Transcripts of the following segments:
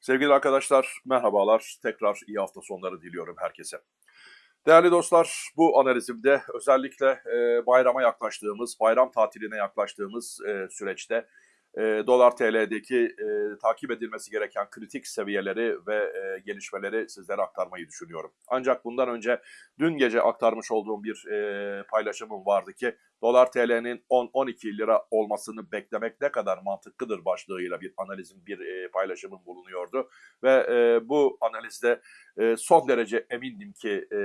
Sevgili arkadaşlar, merhabalar. Tekrar iyi hafta sonları diliyorum herkese. Değerli dostlar, bu analizimde özellikle e, bayrama yaklaştığımız, bayram tatiline yaklaştığımız e, süreçte e, dolar TL'deki e, takip edilmesi gereken kritik seviyeleri ve e, gelişmeleri sizlere aktarmayı düşünüyorum. Ancak bundan önce dün gece aktarmış olduğum bir e, paylaşımım vardı ki dolar TL'nin 10-12 lira olmasını beklemek ne kadar mantıklıdır başlığıyla bir analizim, bir e, paylaşımım bulunuyordu. Ve e, bu analizde e, son derece emindim ki e,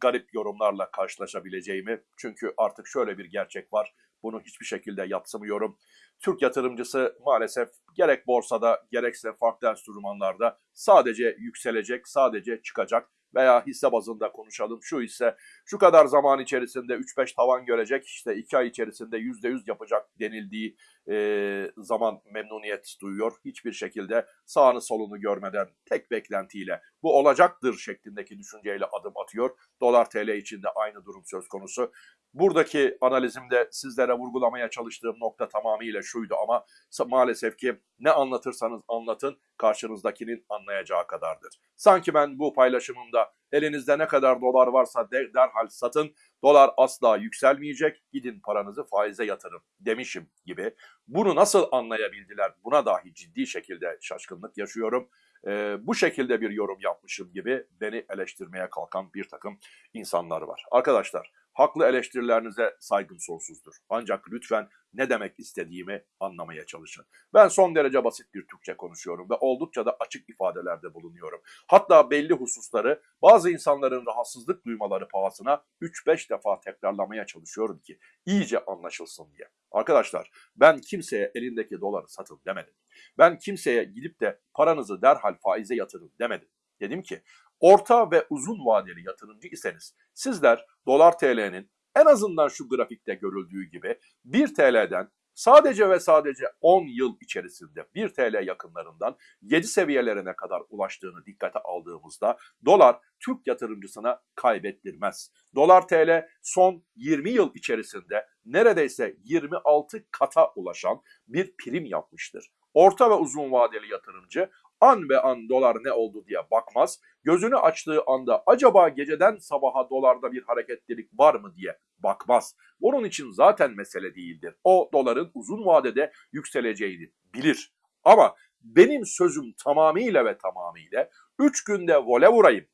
garip yorumlarla karşılaşabileceğimi. Çünkü artık şöyle bir gerçek var. Bunu hiçbir şekilde yatsımıyorum. Türk yatırımcısı maalesef gerek borsada gerekse farklı enstrümanlarda sadece yükselecek, sadece çıkacak veya hisse bazında konuşalım. Şu hisse şu kadar zaman içerisinde 3-5 tavan görecek, işte 2 ay içerisinde %100 yapacak denildiği e, zaman memnuniyet duyuyor. Hiçbir şekilde sağını solunu görmeden tek beklentiyle bu olacaktır şeklindeki düşünceyle adım atıyor. Dolar TL için de aynı durum söz konusu. Buradaki analizimde sizlere vurgulamaya çalıştığım nokta tamamıyla şuydu ama maalesef ki ne anlatırsanız anlatın karşınızdakinin anlayacağı kadardır. Sanki ben bu paylaşımımda elinizde ne kadar dolar varsa de, derhal satın, dolar asla yükselmeyecek, gidin paranızı faize yatırın demişim gibi. Bunu nasıl anlayabildiler buna dahi ciddi şekilde şaşkınlık yaşıyorum. Ee, bu şekilde bir yorum yapmışım gibi beni eleştirmeye kalkan bir takım insanlar var. Arkadaşlar Haklı eleştirilerinize saygım sonsuzdur. Ancak lütfen ne demek istediğimi anlamaya çalışın. Ben son derece basit bir Türkçe konuşuyorum ve oldukça da açık ifadelerde bulunuyorum. Hatta belli hususları bazı insanların rahatsızlık duymaları pahasına 3-5 defa tekrarlamaya çalışıyorum ki iyice anlaşılsın diye. Arkadaşlar ben kimseye elindeki doları satın demedim. Ben kimseye gidip de paranızı derhal faize yatırın demedim. Dedim ki orta ve uzun vadeli yatırımcı iseniz sizler dolar TL'nin en azından şu grafikte görüldüğü gibi 1 TL'den sadece ve sadece 10 yıl içerisinde 1 TL yakınlarından 7 seviyelerine kadar ulaştığını dikkate aldığımızda dolar Türk yatırımcısına kaybettirmez. Dolar TL son 20 yıl içerisinde neredeyse 26 kata ulaşan bir prim yapmıştır. Orta ve uzun vadeli yatırımcı an ve an dolar ne oldu diye bakmaz. Gözünü açtığı anda acaba geceden sabaha dolarda bir hareketlilik var mı diye bakmaz. Onun için zaten mesele değildir. O doların uzun vadede yükseleceğini bilir. Ama benim sözüm tamamıyla ve tamamıyla 3 günde vole vurayım.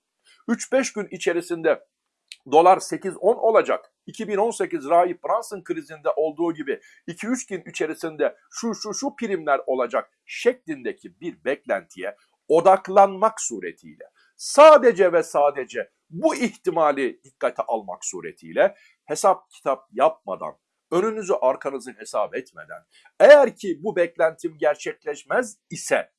3-5 gün içerisinde dolar 8-10 olacak. 2018 Rahip Brunson krizinde olduğu gibi 2-3 gün içerisinde şu şu şu primler olacak şeklindeki bir beklentiye odaklanmak suretiyle sadece ve sadece bu ihtimali dikkate almak suretiyle hesap kitap yapmadan önünüzü arkanızı hesap etmeden eğer ki bu beklentim gerçekleşmez ise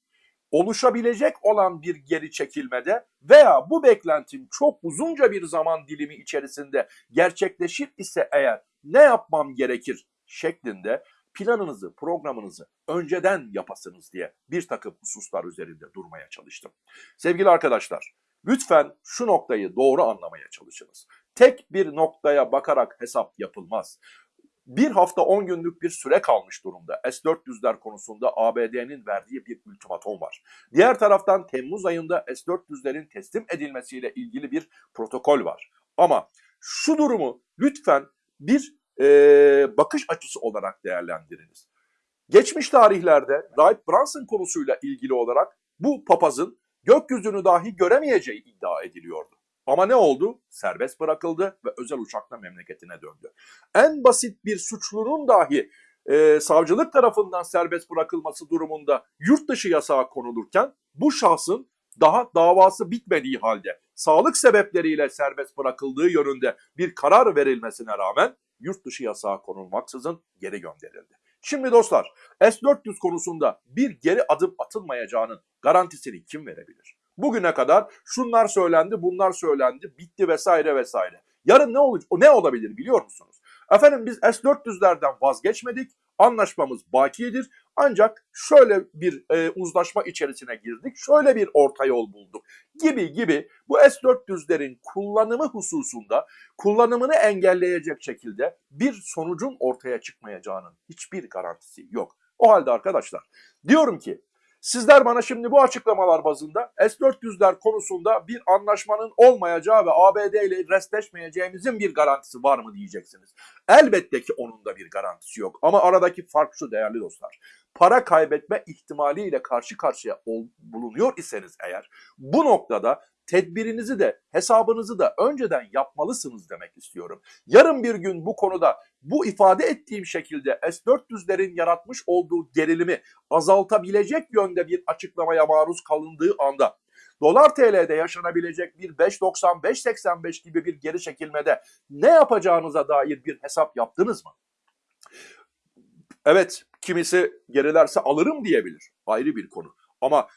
oluşabilecek olan bir geri çekilmede veya bu beklentim çok uzunca bir zaman dilimi içerisinde gerçekleşir ise eğer ne yapmam gerekir şeklinde planınızı, programınızı önceden yapasınız diye bir takım hususlar üzerinde durmaya çalıştım. Sevgili arkadaşlar, lütfen şu noktayı doğru anlamaya çalışınız. Tek bir noktaya bakarak hesap yapılmaz bir hafta 10 günlük bir süre kalmış durumda. S-400'ler konusunda ABD'nin verdiği bir ultimatom var. Diğer taraftan Temmuz ayında S-400'lerin teslim edilmesiyle ilgili bir protokol var. Ama şu durumu lütfen bir e, bakış açısı olarak değerlendiriniz. Geçmiş tarihlerde Wright Brunson konusuyla ilgili olarak bu papazın gökyüzünü dahi göremeyeceği iddia ediliyordu. Ama ne oldu? Serbest bırakıldı ve özel uçakla memleketine döndü. En basit bir suçlunun dahi e, savcılık tarafından serbest bırakılması durumunda yurt dışı yasağı konulurken bu şahsın daha davası bitmediği halde sağlık sebepleriyle serbest bırakıldığı yönünde bir karar verilmesine rağmen yurt dışı yasağı konulmaksızın geri gönderildi. Şimdi dostlar S-400 konusunda bir geri adım atılmayacağının garantisini kim verebilir? Bugüne kadar şunlar söylendi, bunlar söylendi, bitti vesaire vesaire. Yarın ne olacak? Ne olabilir biliyor musunuz? Efendim biz S-400'lerden vazgeçmedik. Anlaşmamız bakiyedir. Ancak şöyle bir e, uzlaşma içerisine girdik. Şöyle bir orta yol bulduk. Gibi gibi bu S-400'lerin kullanımı hususunda kullanımını engelleyecek şekilde bir sonucun ortaya çıkmayacağının hiçbir garantisi yok. O halde arkadaşlar diyorum ki Sizler bana şimdi bu açıklamalar bazında S-400'ler konusunda bir anlaşmanın olmayacağı ve ABD ile restleşmeyeceğimizin bir garantisi var mı diyeceksiniz. Elbette ki onun da bir garantisi yok. Ama aradaki fark şu değerli dostlar. Para kaybetme ihtimaliyle karşı karşıya ol, bulunuyor iseniz eğer bu noktada tedbirinizi de hesabınızı da önceden yapmalısınız demek istiyorum. Yarın bir gün bu konuda bu ifade ettiğim şekilde S-400'lerin yaratmış olduğu gerilimi azaltabilecek yönde bir açıklamaya maruz kalındığı anda dolar TL'de yaşanabilecek bir 5.90 5.85 gibi bir geri çekilmede ne yapacağınıza dair bir hesap yaptınız mı? Evet, kimisi gerilerse alırım diyebilir. Ayrı bir konu. Ama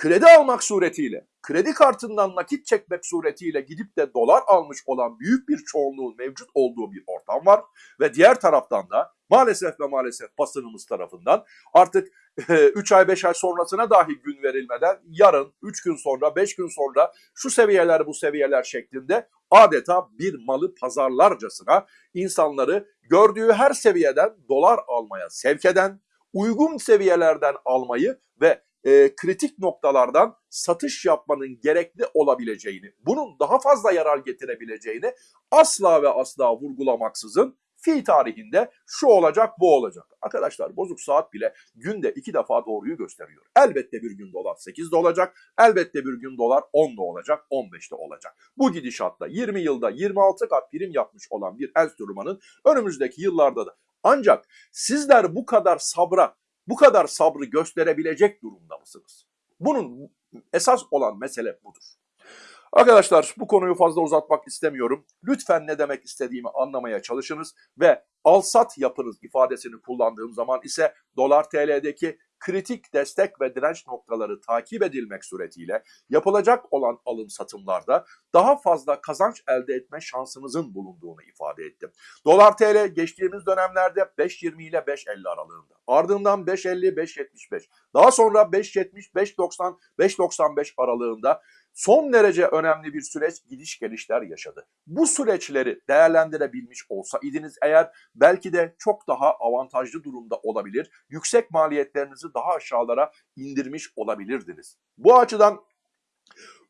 kredi almak suretiyle, kredi kartından nakit çekmek suretiyle gidip de dolar almış olan büyük bir çoğunluğun mevcut olduğu bir ortam var. Ve diğer taraftan da maalesef ve maalesef basınımız tarafından artık 3 ay 5 ay sonrasına dahi gün verilmeden yarın 3 gün sonra 5 gün sonra şu seviyeler bu seviyeler şeklinde adeta bir malı pazarlarcasına insanları gördüğü her seviyeden dolar almaya sevk eden, uygun seviyelerden almayı ve e, kritik noktalardan satış yapmanın gerekli olabileceğini, bunun daha fazla yarar getirebileceğini asla ve asla vurgulamaksızın fi tarihinde şu olacak bu olacak. Arkadaşlar bozuk saat bile günde iki defa doğruyu gösteriyor. Elbette bir gün dolar 8'de olacak. Elbette bir gün dolar 10'da olacak, 15'te olacak. Bu gidişatta 20 yılda 26 kat prim yapmış olan bir enstrümanın önümüzdeki yıllarda da ancak sizler bu kadar sabra, bu kadar sabrı gösterebilecek durumda mısınız? Bunun esas olan mesele budur. Arkadaşlar bu konuyu fazla uzatmak istemiyorum. Lütfen ne demek istediğimi anlamaya çalışınız ve alsat yapınız ifadesini kullandığım zaman ise dolar TL'deki kritik destek ve direnç noktaları takip edilmek suretiyle yapılacak olan alım satımlarda daha fazla kazanç elde etme şansınızın bulunduğunu ifade ettim. Dolar TL geçtiğimiz dönemlerde 5.20 ile 5.50 aralığında. Ardından 5.50, 5.75. Daha sonra 5.70, 5.90, 5.95 aralığında son derece önemli bir süreç gidiş gelişler yaşadı. Bu süreçleri değerlendirebilmiş olsaydınız eğer belki de çok daha avantajlı durumda olabilir, yüksek maliyetlerinizi daha aşağılara indirmiş olabilirdiniz. Bu açıdan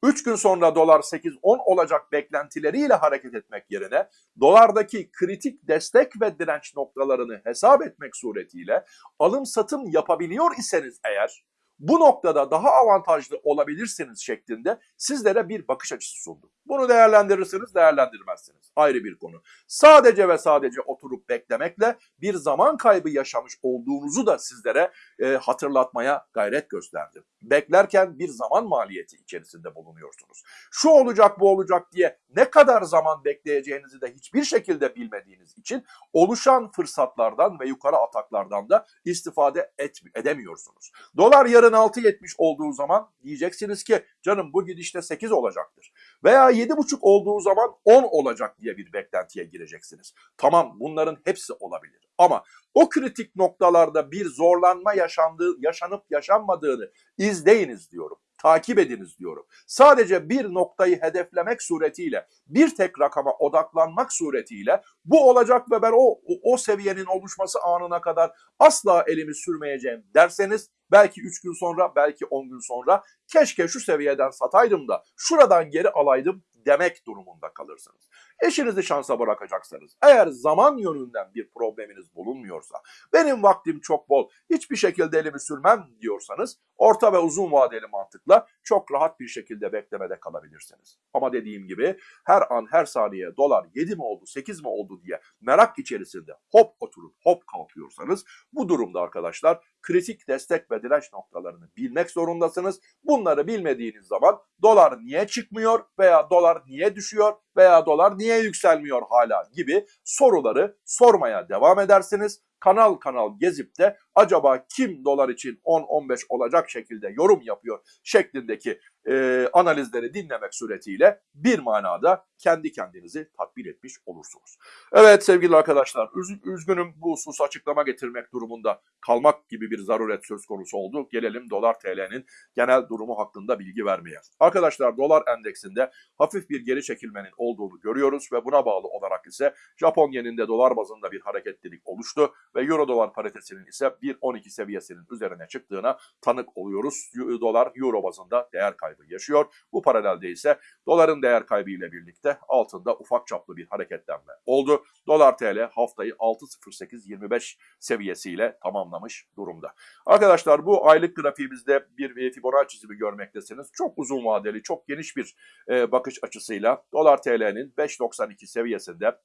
3 gün sonra dolar 8-10 olacak beklentileriyle hareket etmek yerine dolardaki kritik destek ve direnç noktalarını hesap etmek suretiyle alım satım yapabiliyor iseniz eğer bu noktada daha avantajlı olabilirsiniz şeklinde sizlere bir bakış açısı sundum. Bunu değerlendirirsiniz, değerlendirmezsiniz. Ayrı bir konu. Sadece ve sadece oturup beklemekle bir zaman kaybı yaşamış olduğunuzu da sizlere e, hatırlatmaya gayret gösterdim. Beklerken bir zaman maliyeti içerisinde bulunuyorsunuz. Şu olacak, bu olacak diye ne kadar zaman bekleyeceğinizi de hiçbir şekilde bilmediğiniz için oluşan fırsatlardan ve yukarı ataklardan da istifade et, edemiyorsunuz. Dolar yarın 6.70 olduğu zaman diyeceksiniz ki canım bu gidişte 8 olacaktır. Veya 7.5 olduğu zaman 10 olacak diye bir beklentiye gireceksiniz. Tamam bunların hepsi olabilir. Ama o kritik noktalarda bir zorlanma yaşandığı, yaşanıp yaşanmadığını izleyiniz diyorum takip ediniz diyorum. Sadece bir noktayı hedeflemek suretiyle, bir tek rakama odaklanmak suretiyle bu olacak ve ben o, o, o seviyenin oluşması anına kadar asla elimi sürmeyeceğim derseniz belki 3 gün sonra, belki 10 gün sonra keşke şu seviyeden sataydım da şuradan geri alaydım demek durumunda kalırsınız. Eşinizi şansa bırakacaksanız, eğer zaman yönünden bir probleminiz bulunmuyorsa, benim vaktim çok bol, hiçbir şekilde elimi sürmem diyorsanız, orta ve uzun vadeli mantıkla çok rahat bir şekilde beklemede kalabilirsiniz. Ama dediğim gibi her an her saniye dolar 7 mi oldu 8 mi oldu diye merak içerisinde hop oturup hop kalkıyorsanız bu durumda arkadaşlar kritik destek ve direnç noktalarını bilmek zorundasınız. Bunları bilmediğiniz zaman dolar niye çıkmıyor veya dolar niye düşüyor veya dolar niye yükselmiyor hala gibi soruları sormaya devam edersiniz kanal kanal gezip de acaba kim dolar için 10-15 olacak şekilde yorum yapıyor şeklindeki e, analizleri dinlemek suretiyle bir manada kendi kendinizi tatmin etmiş olursunuz. Evet sevgili arkadaşlar üz üzgünüm bu husus açıklama getirmek durumunda kalmak gibi bir zaruret söz konusu oldu. Gelelim dolar TL'nin genel durumu hakkında bilgi vermeye. Arkadaşlar dolar endeksinde hafif bir geri çekilmenin olduğunu görüyoruz ve buna bağlı olarak ise Japon yeninde dolar bazında bir hareketlilik oluştu ve euro dolar paritesinin ise 1.12 seviyesinin üzerine çıktığına tanık oluyoruz. Dolar euro bazında değer kaybı yaşıyor. Bu paralelde ise doların değer kaybı ile birlikte altında ufak çaplı bir hareketlenme oldu. Dolar TL haftayı 6.0825 seviyesiyle tamamlamış durumda. Arkadaşlar bu aylık grafiğimizde bir Fibonacci çizimi görmektesiniz. Çok uzun vadeli, çok geniş bir e, bakış açısıyla dolar TL'nin 5.92 seviyesinde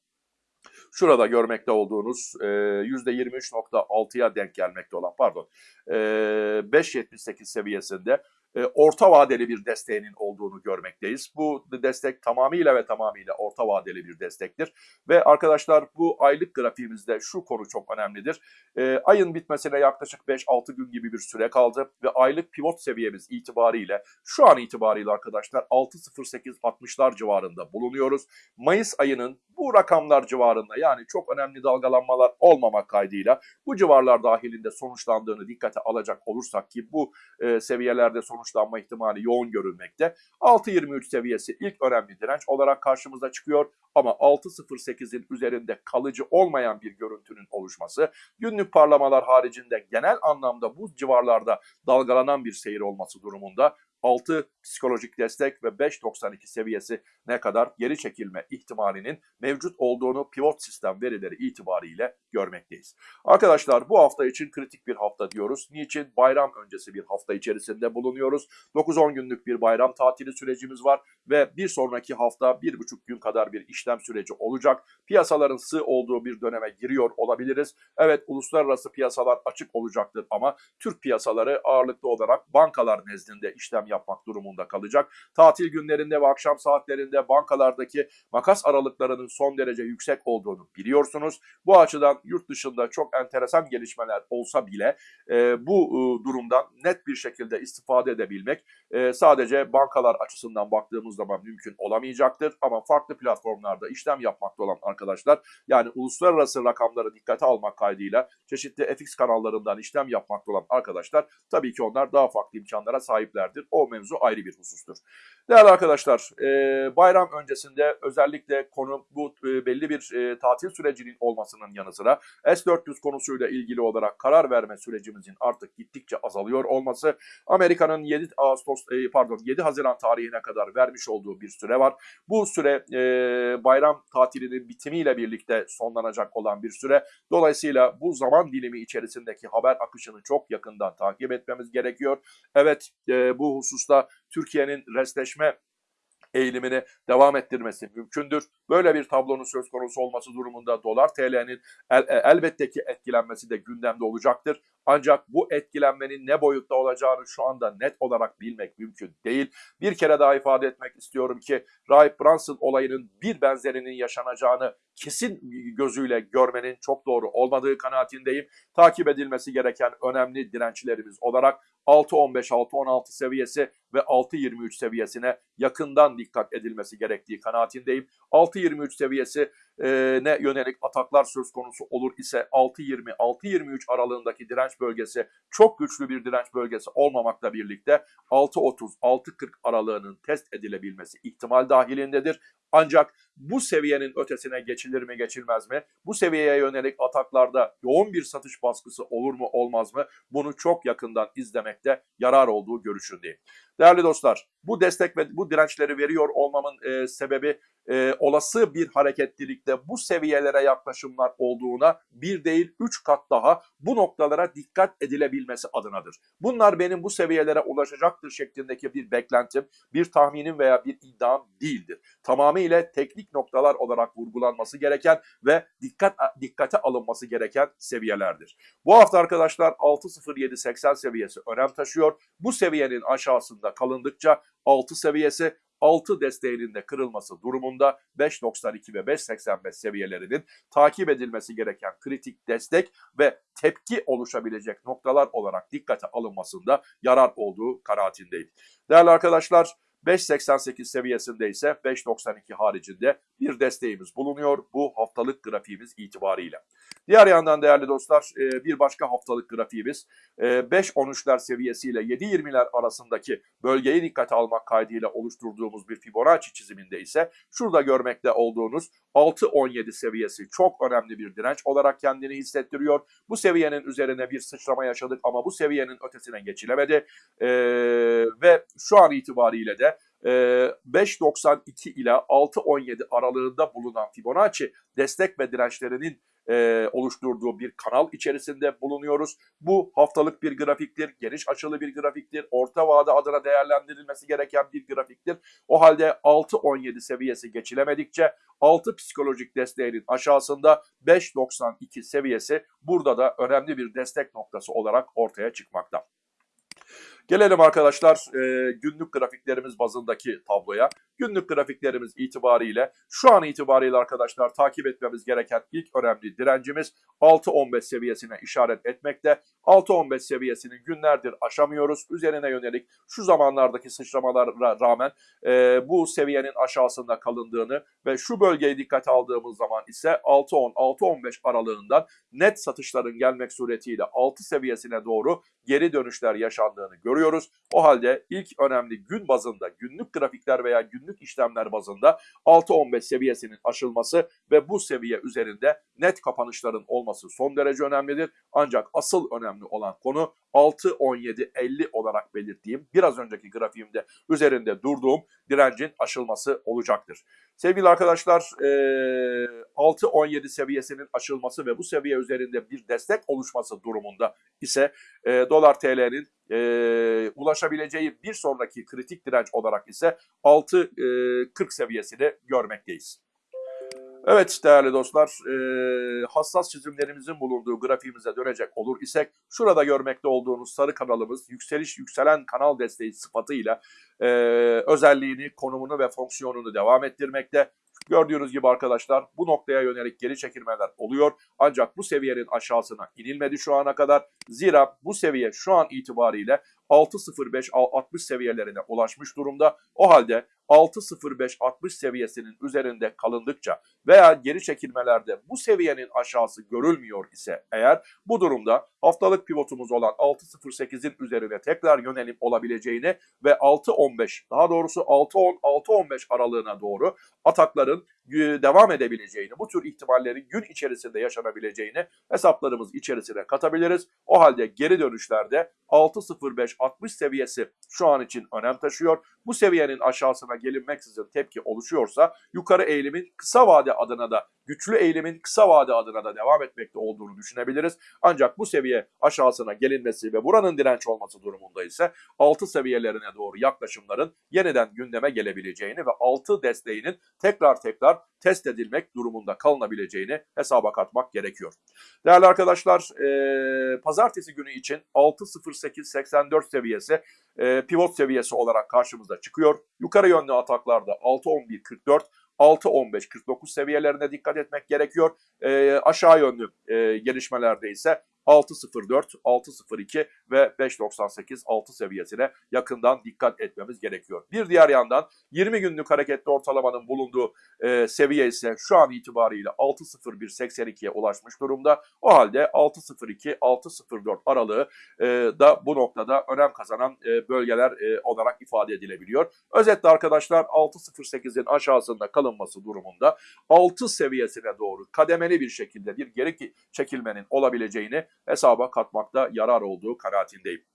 şurada görmekte olduğunuz e, %23.6'ya denk gelmekte olan pardon e, 5.78 seviyesinde e, orta vadeli bir desteğinin olduğunu görmekteyiz. Bu destek tamamıyla ve tamamıyla orta vadeli bir destektir. Ve arkadaşlar bu aylık grafiğimizde şu konu çok önemlidir. E, ayın bitmesine yaklaşık 5-6 gün gibi bir süre kaldı ve aylık pivot seviyemiz itibariyle şu an itibariyle arkadaşlar 6.08-60'lar civarında bulunuyoruz. Mayıs ayının bu rakamlar civarında yani çok önemli dalgalanmalar olmamak kaydıyla bu civarlar dahilinde sonuçlandığını dikkate alacak olursak ki bu e, seviyelerde sonuçlanma ihtimali yoğun görülmekte. 6.23 seviyesi ilk önemli direnç olarak karşımıza çıkıyor ama 6.08'in üzerinde kalıcı olmayan bir görüntünün oluşması, günlük parlamalar haricinde genel anlamda bu civarlarda dalgalanan bir seyir olması durumunda 6 psikolojik destek ve 5.92 seviyesi ne kadar geri çekilme ihtimalinin mevcut olduğunu pivot sistem verileri itibariyle görmekteyiz. Arkadaşlar bu hafta için kritik bir hafta diyoruz. Niçin? Bayram öncesi bir hafta içerisinde bulunuyoruz. 9-10 günlük bir bayram tatili sürecimiz var ve bir sonraki hafta 1,5 gün kadar bir işlem süreci olacak. Piyasaların sığ olduğu bir döneme giriyor olabiliriz. Evet uluslararası piyasalar açık olacaktır ama Türk piyasaları ağırlıklı olarak bankalar nezdinde işlem yapmak durumunda kalacak. Tatil günlerinde ve akşam saatlerinde bankalardaki makas aralıklarının son derece yüksek olduğunu biliyorsunuz. Bu açıdan yurt dışında çok enteresan gelişmeler olsa bile e, bu e, durumdan net bir şekilde istifade edebilmek e, sadece bankalar açısından baktığımız zaman mümkün olamayacaktır. Ama farklı platformlarda işlem yapmakta olan arkadaşlar yani uluslararası rakamları dikkate almak kaydıyla çeşitli FX kanallarından işlem yapmakta olan arkadaşlar tabii ki onlar daha farklı imkanlara sahiplerdir. O mevzu ayrı husustur. Değerli arkadaşlar e, bayram öncesinde özellikle konu bu e, belli bir e, tatil sürecinin olmasının yanı sıra S-400 konusuyla ilgili olarak karar verme sürecimizin artık gittikçe azalıyor olması Amerika'nın 7 Ağustos pardon 7 Haziran tarihine kadar vermiş olduğu bir süre var. Bu süre bayram tatilinin bitimiyle birlikte sonlanacak olan bir süre. Dolayısıyla bu zaman dilimi içerisindeki haber akışını çok yakından takip etmemiz gerekiyor. Evet bu hususta Türkiye'nin restleşme eğilimini devam ettirmesi mümkündür. Böyle bir tablonun söz konusu olması durumunda dolar TL'nin el, el, elbette ki etkilenmesi de gündemde olacaktır. Ancak bu etkilenmenin ne boyutta olacağını şu anda net olarak bilmek mümkün değil. Bir kere daha ifade etmek istiyorum ki Rahip Brunson olayının bir benzerinin yaşanacağını kesin gözüyle görmenin çok doğru olmadığı kanaatindeyim. Takip edilmesi gereken önemli dirençlerimiz olarak 6.15-6.16 seviyesi ve 6.23 seviyesine yakından dikkat edilmesi gerektiği kanaatindeyim. 6.23 seviyesi ne yönelik ataklar söz konusu olur ise 6.20-6.23 aralığındaki direnç bölgesi çok güçlü bir direnç bölgesi olmamakla birlikte 6.30-6.40 aralığının test edilebilmesi ihtimal dahilindedir. Ancak bu seviyenin ötesine geçilir mi geçilmez mi? Bu seviyeye yönelik ataklarda yoğun bir satış baskısı olur mu olmaz mı? Bunu çok yakından izlemekte yarar olduğu görüşündeyim. Değerli dostlar bu destek ve bu dirençleri veriyor olmamın e, sebebi e, olası bir hareketlilikte bu seviyelere yaklaşımlar olduğuna bir değil üç kat daha bu noktalara dikkat edilebilmesi adınadır. Bunlar benim bu seviyelere ulaşacaktır şeklindeki bir beklentim, bir tahminim veya bir iddiam değildir. Tamamıyla teknik noktalar olarak vurgulanması gereken ve dikkat dikkate alınması gereken seviyelerdir. Bu hafta arkadaşlar 6.0780 seviyesi önem taşıyor. Bu seviyenin aşağısında kalındıkça 6 seviyesi 6 desteğinin de kırılması durumunda 5.92 ve 5.85 seviyelerinin takip edilmesi gereken kritik destek ve tepki oluşabilecek noktalar olarak dikkate alınmasında yarar olduğu kanaatindeyim. Değerli arkadaşlar 5.88 seviyesinde ise 5.92 haricinde bir desteğimiz bulunuyor bu haftalık grafiğimiz itibariyle. Diğer yandan değerli dostlar e, bir başka haftalık grafiğimiz 5.13'ler e, seviyesiyle 7.20'ler arasındaki bölgeyi dikkate almak kaydıyla oluşturduğumuz bir Fibonacci çiziminde ise şurada görmekte olduğunuz 6.17 seviyesi çok önemli bir direnç olarak kendini hissettiriyor. Bu seviyenin üzerine bir sıçrama yaşadık ama bu seviyenin ötesine geçilemedi. Ee, ve şu an itibariyle de 5.92 ile 6.17 aralığında bulunan Fibonacci destek ve dirençlerinin e, oluşturduğu bir kanal içerisinde bulunuyoruz. Bu haftalık bir grafiktir, geniş açılı bir grafiktir, orta vade adına değerlendirilmesi gereken bir grafiktir. O halde 6.17 seviyesi geçilemedikçe 6 psikolojik desteğinin aşağısında 5.92 seviyesi burada da önemli bir destek noktası olarak ortaya çıkmakta. Gelelim arkadaşlar e, günlük grafiklerimiz bazındaki tabloya. Günlük grafiklerimiz itibariyle şu an itibariyle arkadaşlar takip etmemiz gereken ilk önemli direncimiz 6.15 seviyesine işaret etmekte. 6.15 seviyesini günlerdir aşamıyoruz. Üzerine yönelik şu zamanlardaki sıçramalara rağmen e, bu seviyenin aşağısında kalındığını ve şu bölgeyi dikkate aldığımız zaman ise 6.10-6.15 aralığından net satışların gelmek suretiyle 6 seviyesine doğru geri dönüşler yaşandığını görüyoruz. O halde ilk önemli gün bazında günlük grafikler veya günlük işlemler bazında 6.15 seviyesinin aşılması ve bu seviye üzerinde net kapanışların olması son derece önemlidir. Ancak asıl önemli olan konu 6.17.50 olarak belirttiğim biraz önceki grafiğimde üzerinde durduğum direncin aşılması olacaktır. Sevgili arkadaşlar 6.17 seviyesinin aşılması ve bu seviye üzerinde bir destek oluşması durumunda ise dolar TL'nin ulaşabileceği bir sonraki kritik direnç olarak ise 6.40 seviyesini görmekteyiz. Evet değerli dostlar, e, hassas çizimlerimizin bulunduğu grafiğimize dönecek olur isek, şurada görmekte olduğunuz sarı kanalımız yükseliş yükselen kanal desteği sıfatıyla e, özelliğini, konumunu ve fonksiyonunu devam ettirmekte. Gördüğünüz gibi arkadaşlar bu noktaya yönelik geri çekilmeler oluyor. Ancak bu seviyenin aşağısına inilmedi şu ana kadar. Zira bu seviye şu an itibariyle 6.05-60 seviyelerine ulaşmış durumda. O halde 6.05-60 seviyesinin üzerinde kalındıkça veya geri çekilmelerde bu seviyenin aşağısı görülmüyor ise eğer bu durumda haftalık pivotumuz olan 6.08'in üzerine tekrar yönelim olabileceğini ve 6.15 daha doğrusu 6.10-6.15 aralığına doğru atakların devam edebileceğini, bu tür ihtimallerin gün içerisinde yaşanabileceğini hesaplarımız içerisine katabiliriz. O halde geri dönüşlerde 6.05-60 seviyesi şu an için önem taşıyor. Bu seviyenin aşağısına gelinmeksizin tepki oluşuyorsa yukarı eğilimin kısa vade adına da güçlü eğilimin kısa vade adına da devam etmekte olduğunu düşünebiliriz. Ancak bu seviye aşağısına gelinmesi ve buranın direnç olması durumunda ise 6 seviyelerine doğru yaklaşımların yeniden gündeme gelebileceğini ve 6 desteğinin tekrar tekrar test edilmek durumunda kalınabileceğini hesaba katmak gerekiyor. Değerli arkadaşlar, e, pazartesi günü için 6.08.84 seviyesi e, pivot seviyesi olarak karşımıza çıkıyor. Yukarı yönlü ataklarda 6.11.44 6.15-49 seviyelerine dikkat etmek gerekiyor. E, aşağı yönlü e, gelişmelerde ise 6.04, 6.02 ve 5.98 6 seviyesine yakından dikkat etmemiz gerekiyor. Bir diğer yandan 20 günlük hareketli ortalamanın bulunduğu e, seviye ise şu an itibariyle 6.01.82'ye ulaşmış durumda. O halde 6.02, 6.04 aralığı e, da bu noktada önem kazanan e, bölgeler e, olarak ifade edilebiliyor. Özetle arkadaşlar 6.08'in aşağısında kalınması durumunda 6 seviyesine doğru kademeli bir şekilde bir geri çekilmenin olabileceğini hesaba katmakta yarar olduğu kanaatindeyim.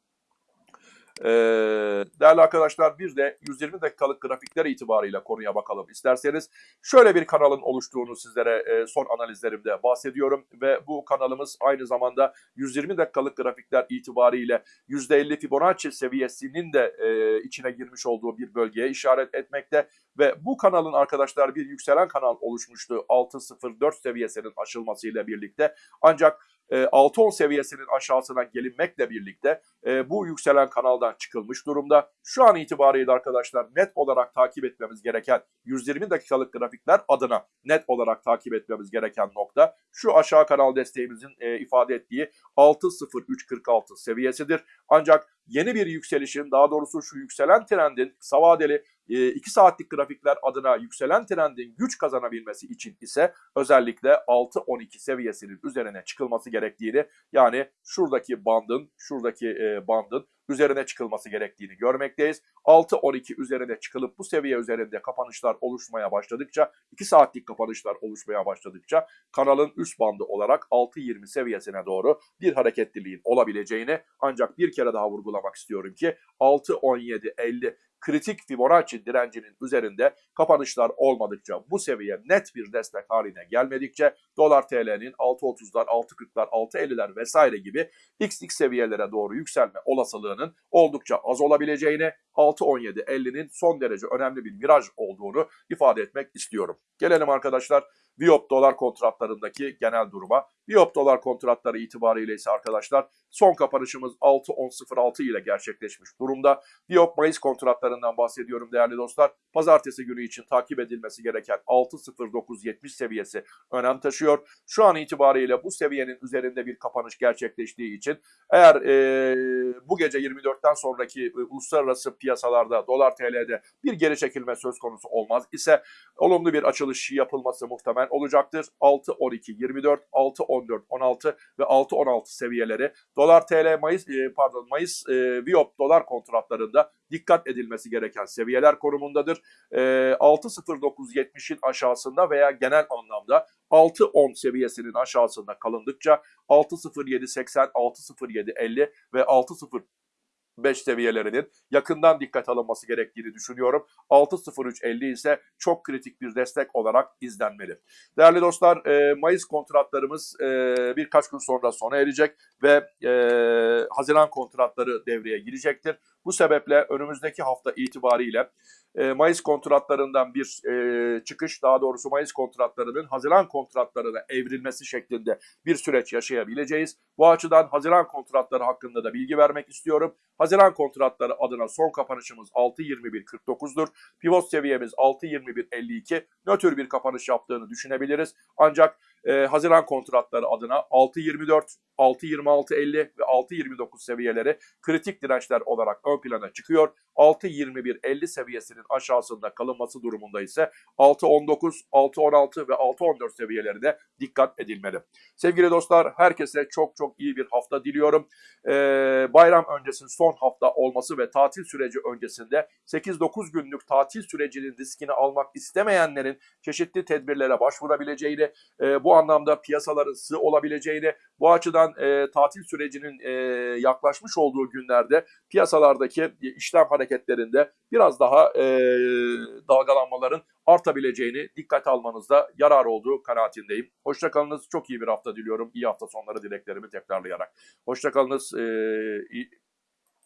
Ee, değerli arkadaşlar bir de 120 dakikalık grafikler itibarıyla konuya bakalım isterseniz. Şöyle bir kanalın oluştuğunu sizlere e, son analizlerimde bahsediyorum ve bu kanalımız aynı zamanda 120 dakikalık grafikler itibariyle %50 Fibonacci seviyesinin de e, içine girmiş olduğu bir bölgeye işaret etmekte ve bu kanalın arkadaşlar bir yükselen kanal oluşmuştu 6.04 seviyesinin aşılmasıyla birlikte ancak 6-10 e, seviyesinin aşağısına gelinmekle birlikte e, bu yükselen kanaldan çıkılmış durumda. Şu an itibariyle arkadaşlar net olarak takip etmemiz gereken 120 dakikalık grafikler adına net olarak takip etmemiz gereken nokta şu aşağı kanal desteğimizin e, ifade ettiği 6.0346 seviyesidir. Ancak yeni bir yükselişin daha doğrusu şu yükselen trendin kısa vadeli 2 saatlik grafikler adına yükselen trendin güç kazanabilmesi için ise özellikle 6-12 seviyesinin üzerine çıkılması gerektiğini yani şuradaki bandın, şuradaki e, bandın üzerine çıkılması gerektiğini görmekteyiz. 6-12 üzerine çıkılıp bu seviye üzerinde kapanışlar oluşmaya başladıkça, 2 saatlik kapanışlar oluşmaya başladıkça kanalın üst bandı olarak 6-20 seviyesine doğru bir hareketliliğin olabileceğini ancak bir kere daha vurgulamak istiyorum ki 6-17-50 kritik Fibonacci direncinin üzerinde kapanışlar olmadıkça bu seviye net bir destek haline gelmedikçe dolar TL'nin 6.30'lar, 6.40'lar, 6.50'ler vesaire gibi XX seviyelere doğru yükselme olasılığının oldukça az olabileceğini 6.17.50'nin son derece önemli bir viraj olduğunu ifade etmek istiyorum. Gelelim arkadaşlar Viyop dolar kontratlarındaki genel duruma. Viyop dolar kontratları itibariyle ise arkadaşlar son kapanışımız 6.10.06 ile gerçekleşmiş durumda. Viyop Mayıs kontratlarından bahsediyorum değerli dostlar. Pazartesi günü için takip edilmesi gereken 6.09.70 seviyesi önem taşıyor. Şu an itibariyle bu seviyenin üzerinde bir kapanış gerçekleştiği için eğer e, bu gece 24'ten sonraki e, uluslararası piyasalarda dolar TL'de bir geri çekilme söz konusu olmaz ise olumlu bir açılış yapılması muhtemel olacaktır. 6.12.24, 6.14.16 ve 6.16 seviyeleri dolar TL Mayıs e, pardon Mayıs e, Viyop dolar kontratlarında dikkat edilmesi gereken seviyeler konumundadır. E, 6.09.70'in aşağısında veya genel anlamda 6.10 seviyesinin aşağısında kalındıkça 6.07.80, 6.07.50 ve 6.0 5 seviyelerinin yakından dikkat alınması gerektiğini düşünüyorum. 6.03.50 ise çok kritik bir destek olarak izlenmeli. Değerli dostlar e, Mayıs kontratlarımız e, birkaç gün sonra sona erecek ve e, Haziran kontratları devreye girecektir. Bu sebeple önümüzdeki hafta itibariyle e, Mayıs kontratlarından bir e, çıkış, daha doğrusu Mayıs kontratlarının Haziran kontratlarına evrilmesi şeklinde bir süreç yaşayabileceğiz. Bu açıdan Haziran kontratları hakkında da bilgi vermek istiyorum. Haziran kontratları adına son kapanışımız 6.21.49'dur. Pivot seviyemiz 6.21.52. Nötr bir kapanış yaptığını düşünebiliriz. Ancak e, Haziran kontratları adına 6.24, 6.26.50 ve 6.29 seviyeleri kritik dirençler olarak ön plana çıkıyor. 6.21.50 seviyesinin aşağısında kalınması durumunda ise 6.19, 6.16 ve 6.14 seviyelerine dikkat edilmeli. Sevgili dostlar herkese çok çok iyi bir hafta diliyorum. Ee, bayram öncesinin son hafta olması ve tatil süreci öncesinde 8-9 günlük tatil sürecinin riskini almak istemeyenlerin çeşitli tedbirlere başvurabileceğini, e, bu anlamda piyasaların sığ olabileceğini, bu açıdan e, tatil sürecinin e, yaklaşmış olduğu günlerde piyasalardaki işlem hareketlerinde biraz daha e, dalgalanmaların artabileceğini dikkate almanızda yarar olduğu kanaatindeyim. Hoşçakalınız. Çok iyi bir hafta diliyorum. İyi hafta sonları dileklerimi tekrarlayarak. Hoşçakalınız. E,